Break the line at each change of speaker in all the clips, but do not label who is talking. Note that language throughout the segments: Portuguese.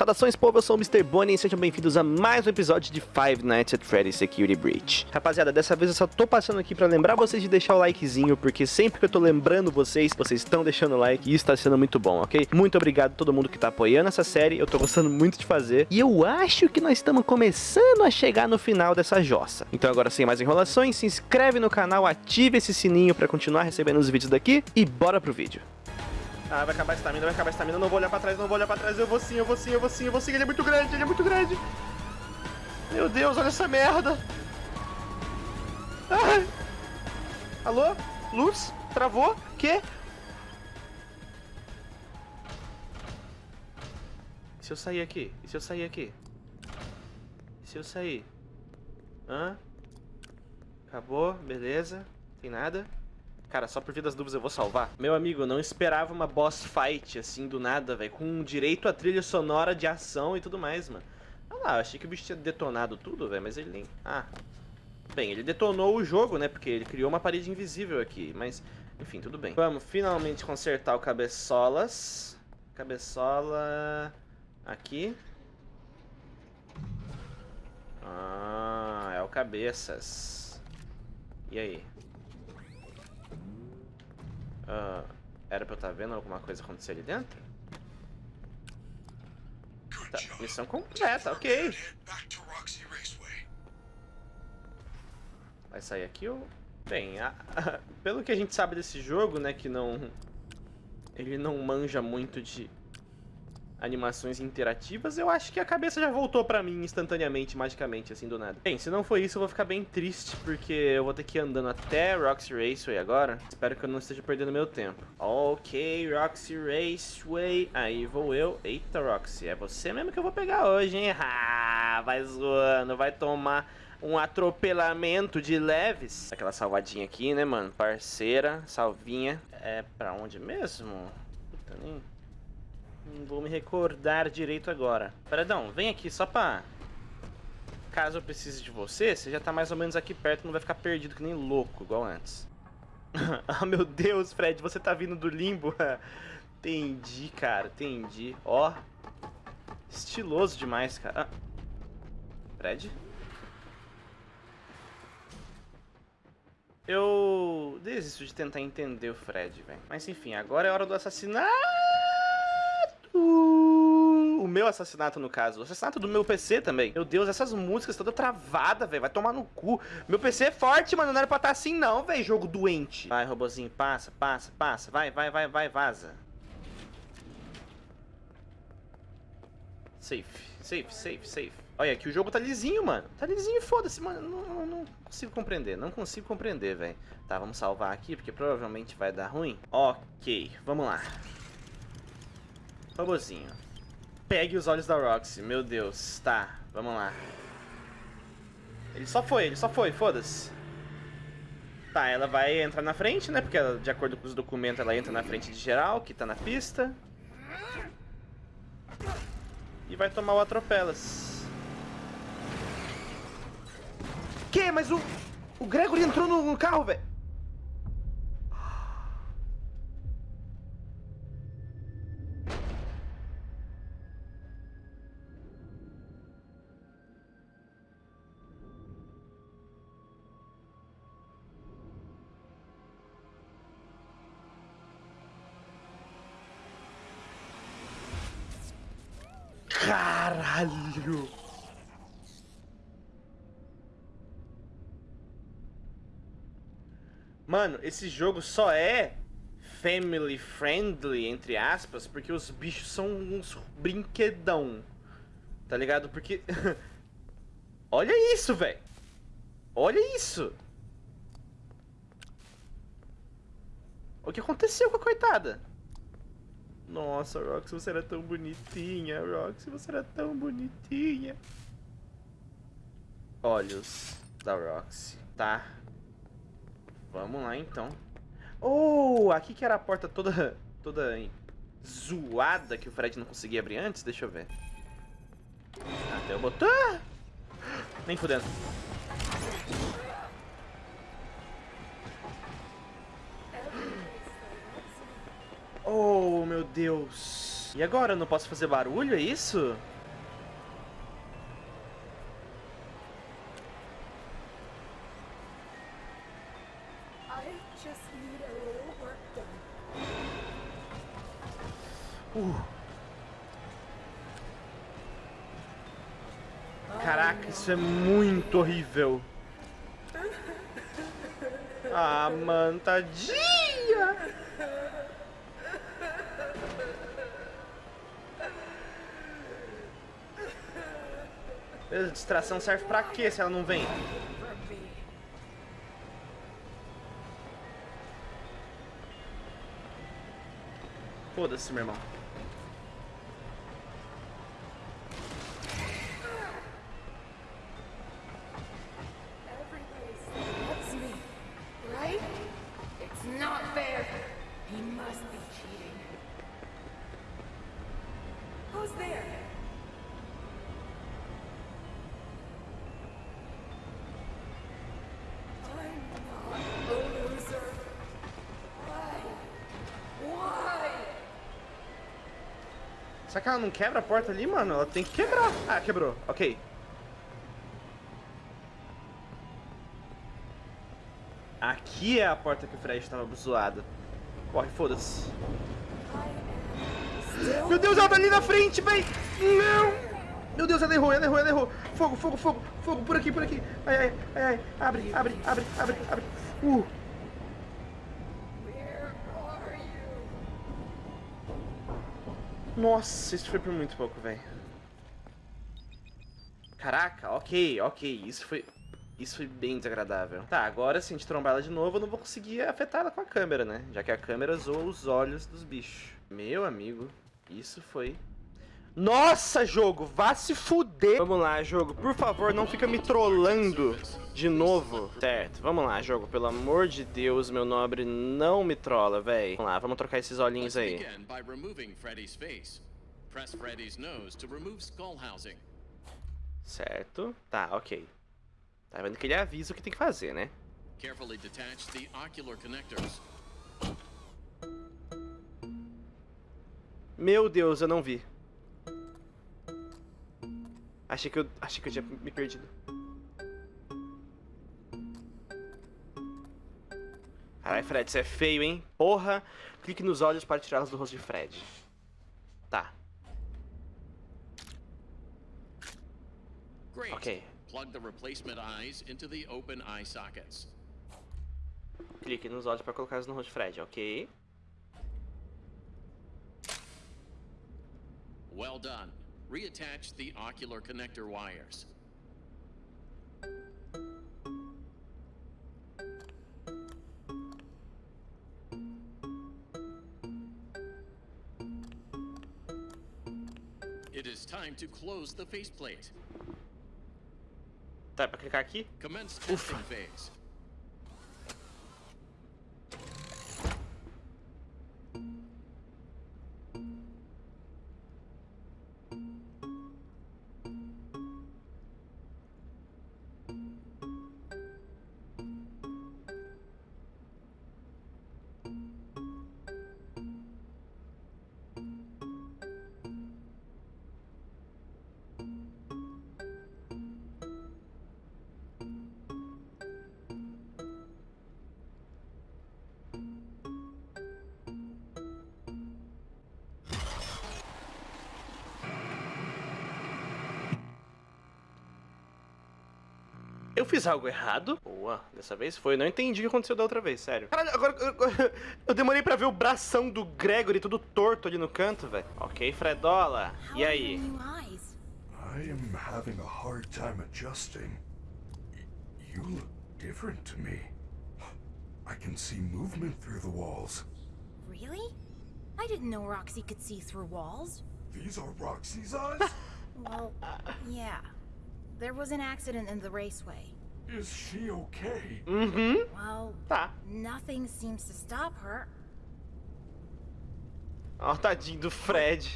Saudações, povo, eu sou o Mr. Bonnie e sejam bem-vindos a mais um episódio de Five Nights at Freddy's Security Breach. Rapaziada, dessa vez eu só tô passando aqui pra lembrar vocês de deixar o likezinho, porque sempre que eu tô lembrando vocês, vocês estão deixando o like e isso tá sendo muito bom, ok? Muito obrigado a todo mundo que tá apoiando essa série, eu tô gostando muito de fazer, e eu acho que nós estamos começando a chegar no final dessa jossa. Então agora, sem mais enrolações, se inscreve no canal, ative esse sininho pra continuar recebendo os vídeos daqui, e bora pro vídeo. Ah, vai acabar a estamina, vai acabar a estamina. Não vou olhar pra trás, não vou olhar pra trás. Eu vou sim, eu vou sim, eu vou sim, eu vou sim. Ele é muito grande, ele é muito grande. Meu Deus, olha essa merda. Ai. Alô? Luz? Travou? Quê? E se eu sair aqui? E se eu sair aqui? E se eu sair? Hã? Acabou, beleza. Tem nada. Cara, só por vida das dúvidas eu vou salvar. Meu amigo, não esperava uma boss fight assim do nada, velho. Com direito a trilha sonora de ação e tudo mais, mano. Olha lá, eu achei que o bicho tinha detonado tudo, velho, mas ele nem... Ah. Bem, ele detonou o jogo, né? Porque ele criou uma parede invisível aqui, mas... Enfim, tudo bem. Vamos finalmente consertar o cabeçolas. Cabeçola... Aqui. Ah, é o cabeças. E aí? Uh, era pra eu estar tá vendo alguma coisa acontecer ali dentro? Tá, missão completa, ok. Vai sair aqui ou... Bem, a, a, pelo que a gente sabe desse jogo, né, que não... Ele não manja muito de animações interativas, eu acho que a cabeça já voltou pra mim instantaneamente, magicamente, assim, do nada. Bem, se não for isso, eu vou ficar bem triste, porque eu vou ter que ir andando até Roxy Raceway agora. Espero que eu não esteja perdendo meu tempo. Ok, Roxy Raceway. Aí vou eu. Eita, Roxy, é você mesmo que eu vou pegar hoje, hein? Vai zoando, vai tomar um atropelamento de leves. Aquela salvadinha aqui, né, mano? Parceira, salvinha. É pra onde mesmo? Puta, nem... Não vou me recordar direito agora. Paradão, vem aqui só pra... Caso eu precise de você, você já tá mais ou menos aqui perto, não vai ficar perdido que nem louco, igual antes. ah, meu Deus, Fred, você tá vindo do limbo? entendi, cara, entendi. Ó, estiloso demais, cara. Ah. Fred? Eu desisto de tentar entender o Fred, velho. Mas enfim, agora é hora do assassinato o meu assassinato, no caso. O assassinato do meu PC também. Meu Deus, essas músicas toda travada, velho. Vai tomar no cu. Meu PC é forte, mano. Não era pra estar tá assim, não, velho. Jogo doente. Vai, robozinho. Passa, passa, passa. Vai, vai, vai, vai, vaza. Safe, safe, safe, safe. Olha, aqui o jogo tá lisinho, mano. Tá lisinho, foda-se, mano. Não, não, não, consigo compreender. Não consigo compreender, velho. Tá, vamos salvar aqui, porque provavelmente vai dar ruim. Ok, vamos lá. Robozinho. Pegue os olhos da Roxy. Meu Deus. Tá, vamos lá. Ele só foi, ele só foi, foda-se. Tá, ela vai entrar na frente, né? Porque ela, de acordo com os documentos ela entra na frente de geral, que tá na pista. E vai tomar o atropelas. Que? Mas o... O Gregory entrou no, no carro, velho. Caralho! Mano, esse jogo só é family friendly, entre aspas, porque os bichos são uns brinquedão. Tá ligado? Porque... Olha isso, velho! Olha isso! O que aconteceu com a coitada? Nossa, Roxy, você era tão bonitinha. Roxy, você era tão bonitinha. Olhos da Roxy, tá? Vamos lá, então. Oh, aqui que era a porta toda, toda zoada que o Fred não conseguia abrir antes. Deixa eu ver. Até eu botar. Nem fudendo. Oh, meu Deus. E agora? Eu não posso fazer barulho, é isso? Uh. Caraca, isso é muito horrível. Ah, mano, tadinho. Beleza, distração serve pra quê se ela não vem? Foda-se, meu irmão.
Everybody loves
Será que ela não quebra a porta ali, mano? Ela tem que quebrar. Ah, quebrou. Ok. Aqui é a porta que o Fred estava zoado. Corre, foda-se. Meu Deus, ela tá ali na frente, véi! Não! Meu Deus, ela errou, ela errou, ela errou. Fogo, fogo, fogo, fogo, por aqui, por aqui. Ai, ai, ai, ai. Abre, abre, abre, abre, abre. Uh. Nossa, isso foi por muito pouco, velho. Caraca, ok, ok. Isso foi. Isso foi bem desagradável. Tá, agora se a gente trombar ela de novo, eu não vou conseguir afetar ela com a câmera, né? Já que a câmera zoa os olhos dos bichos. Meu amigo, isso foi. Nossa, jogo, vá se fuder! Vamos lá, jogo, por favor, não fica me trollando de novo. Certo, vamos lá, jogo, pelo amor de Deus, meu nobre, não me trola, véi. Vamos lá, vamos trocar esses olhinhos aí.
begin by removing Freddy's face. Press Freddy's nose to remove skull housing.
Certo, tá, ok. Tá vendo que ele avisa o que tem que fazer, né?
Carefully detach the ocular connectors.
Meu Deus, eu não vi. Achei que eu, achei que eu tinha me perdido. Caralho, Fred, você é feio, hein? Porra! Clique nos olhos para tirá-los do rosto de Fred. Tá,
Great.
ok.
Plug the replacement eyes into the open eye sockets.
Clique nos olhos para colocá-los no rosto de Fred, ok.
Well done. Reattach the ocular connector wires. It is time to close the faceplate.
Tá, pra clicar aqui?
Commence
Ufa. Eu fiz algo errado? Boa, dessa vez foi. Não entendi o que aconteceu da outra vez, sério. Caralho, agora eu, eu demorei pra ver o bração do Gregory todo torto ali no canto, velho. Ok, Fredola. E aí?
I am having a hard time adjusting. You look different to me. I can see movement through the walls.
Really? I didn't know Roxy could see through walls.
These are Roxy's eyes?
Well, yeah. There was an accident in the raceway.
Is she okay?
Uhum.
Well,
Tá.
nothing seems to stop her.
Ó, tadinho do Fred.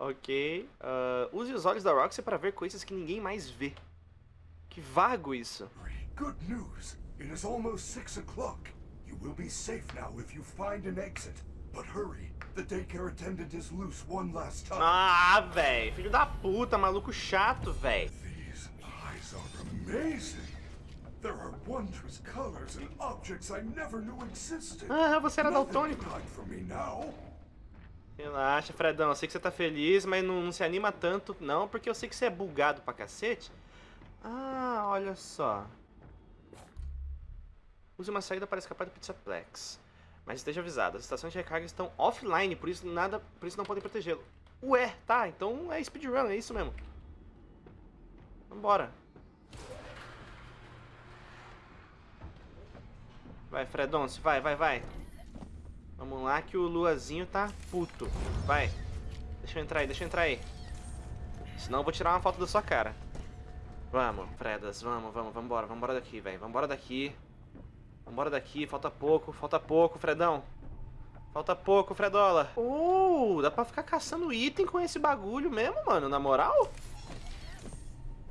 Ok. ah, use os olhos da Roxy para ver coisas que ninguém mais vê. Que vago isso.
Good news. It is almost six o'clock. You will be safe now if you find an exit. But hurry, the daycare attendant is loose one last time.
Ah, véi. Filho da puta, maluco chato, véi.
Wondrous colors and objects I never knew existed.
Ah, você era daltônico. Relaxa, Fredão. Eu sei que você tá feliz, mas não, não se anima tanto, não, porque eu sei que você é bugado pra cacete. Ah, olha só. Use uma saída para escapar do Pizzaplex. Mas esteja avisado, as estações de recarga estão offline, por isso nada, por isso não podem protegê-lo. Ué, tá, então é speedrun, é isso mesmo. Vambora. Vai, Fredonce, vai, vai, vai. Vamos lá que o Luazinho tá puto. Vai. Deixa eu entrar aí, deixa eu entrar aí. Senão eu vou tirar uma foto da sua cara. Vamos, Fredas, vamos, vamos, vambora, vambora daqui, velho. Vambora daqui. Vambora daqui, falta pouco, falta pouco, Fredão. Falta pouco, Fredola. Uh, dá pra ficar caçando item com esse bagulho mesmo, mano, na moral?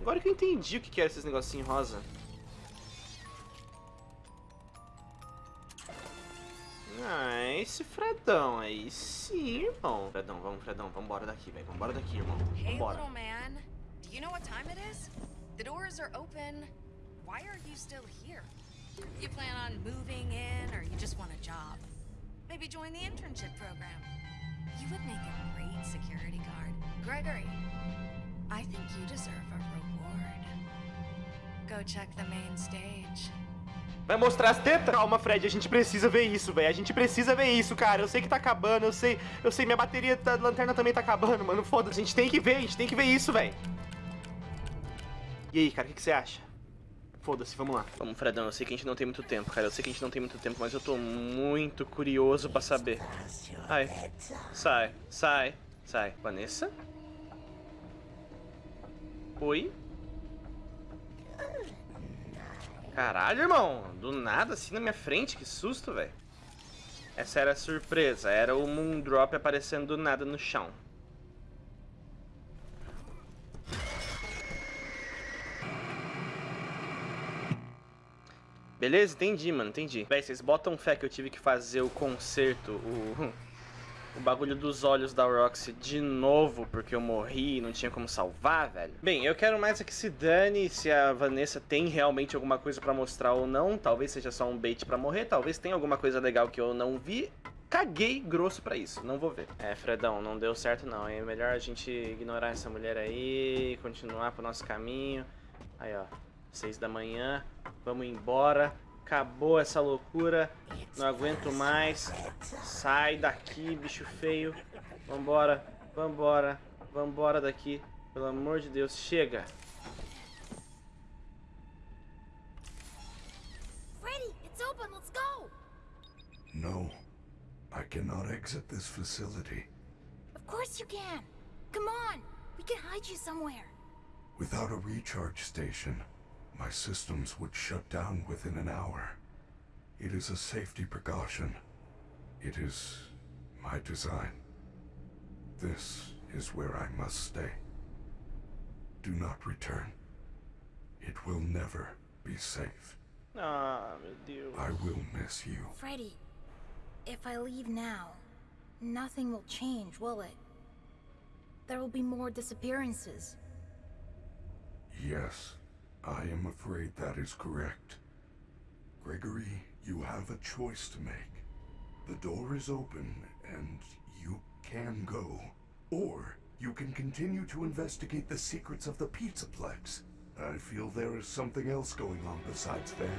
Agora que eu entendi o que era esses negocinhos rosa. Ah, esse Fredão aí sim, irmão. Fredão, vamos, Fredão, vambora daqui, velho. Vambora daqui, irmão.
Hey,
Vambora.
little man. Do you know what time it is? The doors are open. Why are you still here? You plan on moving in, or you just want a job? Maybe join the internship program. You would make a great security guard. Gregory, I think you deserve a reward. Go check the main stage.
Vai mostrar as tetas? Calma, Fred, a gente precisa ver isso, velho. A gente precisa ver isso, cara. Eu sei que tá acabando, eu sei, eu sei, minha bateria da lanterna também tá acabando, mano. Foda-se, a gente tem que ver, a gente tem que ver isso, velho. E aí, cara, o que, que você acha? Foda-se, vamos lá. Vamos, Fredão, eu sei que a gente não tem muito tempo, cara. Eu sei que a gente não tem muito tempo, mas eu tô muito curioso pra saber. Ai, sai, sai, sai. Vanessa? Oi? Caralho, irmão. Do nada, assim na minha frente. Que susto, velho. Essa era a surpresa. Era o Moondrop aparecendo do nada no chão. Beleza? Entendi, mano. Entendi. Véi, vocês botam fé que eu tive que fazer o conserto, o... O bagulho dos olhos da Roxy de novo, porque eu morri e não tinha como salvar, velho. Bem, eu quero mais é que se dane se a Vanessa tem realmente alguma coisa pra mostrar ou não. Talvez seja só um bait pra morrer, talvez tenha alguma coisa legal que eu não vi. Caguei grosso pra isso, não vou ver. É, Fredão, não deu certo não, é melhor a gente ignorar essa mulher aí, continuar pro nosso caminho. Aí, ó, seis da manhã, vamos embora. Acabou essa loucura, não aguento mais. Sai daqui, bicho feio. Vambora, vambora, vambora daqui. Pelo amor de Deus, chega.
Freddy, it's open. Let's go.
No, I cannot exit this facility.
Of course you can. Come on. We can hide you somewhere.
Without a recharge station, my systems would shut down within an hour. It is a safety precaution. It is my design. This is where I must stay. Do not return. It will never be safe.
Ah, meu Deus.
I will miss you.
Freddy, if I leave now, nothing will change, will it? There will be more disappearances.
Yes, I am afraid that is correct. Gregory, you have a choice to make. The door is open, and you can go. Or you can continue to investigate the secrets of the Pizzaplex. I feel there is something else going on besides Fanny.